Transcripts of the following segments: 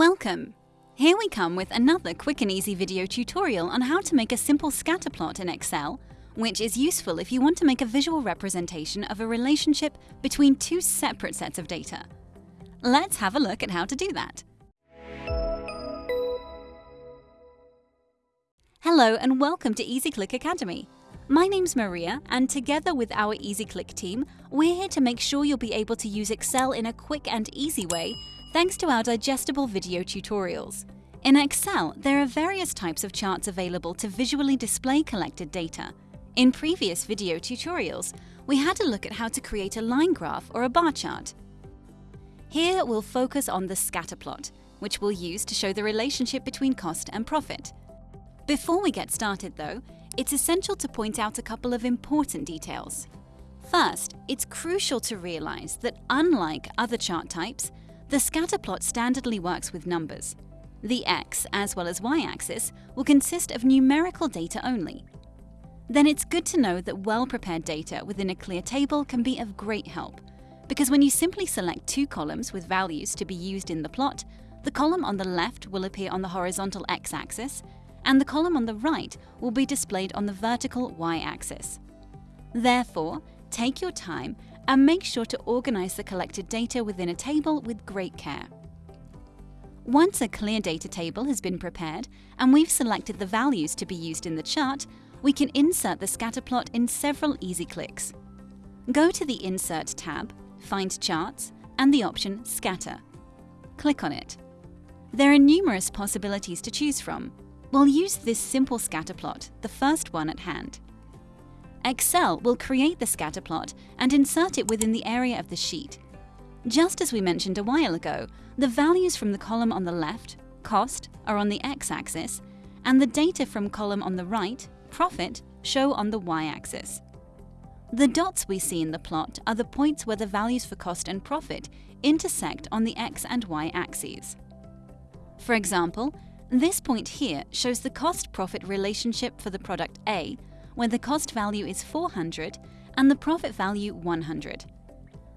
Welcome! Here we come with another quick and easy video tutorial on how to make a simple scatter plot in Excel, which is useful if you want to make a visual representation of a relationship between two separate sets of data. Let's have a look at how to do that. Hello and welcome to EasyClick Academy. My name's Maria and together with our EasyClick team, we're here to make sure you'll be able to use Excel in a quick and easy way thanks to our digestible video tutorials. In Excel, there are various types of charts available to visually display collected data. In previous video tutorials, we had a look at how to create a line graph or a bar chart. Here we'll focus on the scatter plot, which we'll use to show the relationship between cost and profit. Before we get started though, it's essential to point out a couple of important details. First, it's crucial to realize that unlike other chart types, the scatter plot standardly works with numbers. The x as well as y-axis will consist of numerical data only. Then it's good to know that well-prepared data within a clear table can be of great help, because when you simply select two columns with values to be used in the plot, the column on the left will appear on the horizontal x-axis, and the column on the right will be displayed on the vertical y-axis. Therefore, take your time and make sure to organize the collected data within a table with great care. Once a clear data table has been prepared and we've selected the values to be used in the chart, we can insert the scatter plot in several easy clicks. Go to the Insert tab, find Charts, and the option Scatter. Click on it. There are numerous possibilities to choose from. We'll use this simple scatter plot, the first one at hand. Excel will create the scatter plot and insert it within the area of the sheet. Just as we mentioned a while ago, the values from the column on the left, cost, are on the x-axis, and the data from column on the right, profit, show on the y-axis. The dots we see in the plot are the points where the values for cost and profit intersect on the x and y axes. For example, this point here shows the cost-profit relationship for the product A where the cost value is 400 and the profit value 100.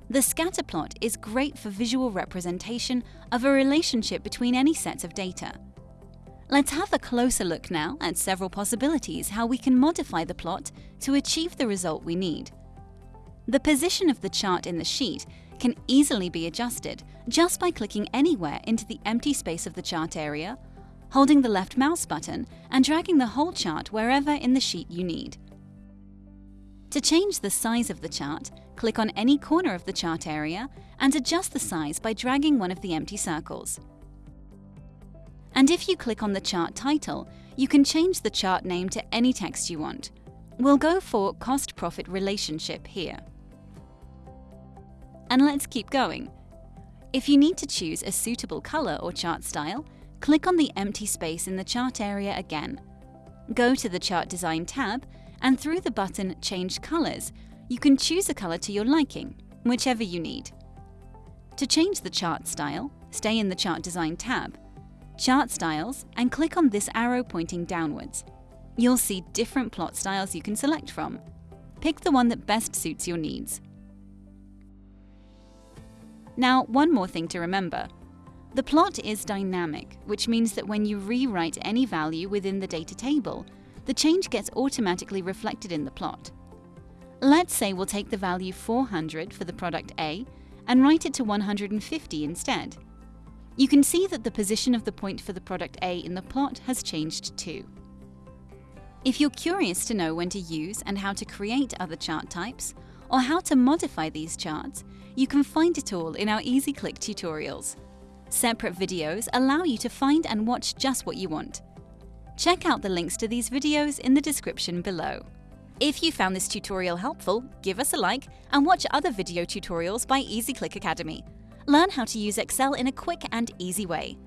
The scatter plot is great for visual representation of a relationship between any sets of data. Let's have a closer look now at several possibilities how we can modify the plot to achieve the result we need. The position of the chart in the sheet can easily be adjusted just by clicking anywhere into the empty space of the chart area holding the left mouse button and dragging the whole chart wherever in the sheet you need. To change the size of the chart, click on any corner of the chart area and adjust the size by dragging one of the empty circles. And if you click on the chart title, you can change the chart name to any text you want. We'll go for cost-profit relationship here. And let's keep going. If you need to choose a suitable color or chart style, click on the empty space in the chart area again. Go to the Chart Design tab, and through the button Change Colors, you can choose a color to your liking, whichever you need. To change the chart style, stay in the Chart Design tab, Chart Styles, and click on this arrow pointing downwards. You'll see different plot styles you can select from. Pick the one that best suits your needs. Now, one more thing to remember. The plot is dynamic, which means that when you rewrite any value within the data table, the change gets automatically reflected in the plot. Let's say we'll take the value 400 for the product A and write it to 150 instead. You can see that the position of the point for the product A in the plot has changed too. If you're curious to know when to use and how to create other chart types, or how to modify these charts, you can find it all in our EasyClick tutorials. Separate videos allow you to find and watch just what you want. Check out the links to these videos in the description below. If you found this tutorial helpful, give us a like and watch other video tutorials by EasyClick Academy. Learn how to use Excel in a quick and easy way.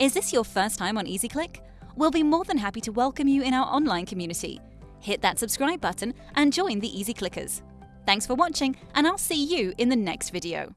Is this your first time on EasyClick? We'll be more than happy to welcome you in our online community. Hit that subscribe button and join the Easy Clickers. Thanks for watching, and I'll see you in the next video.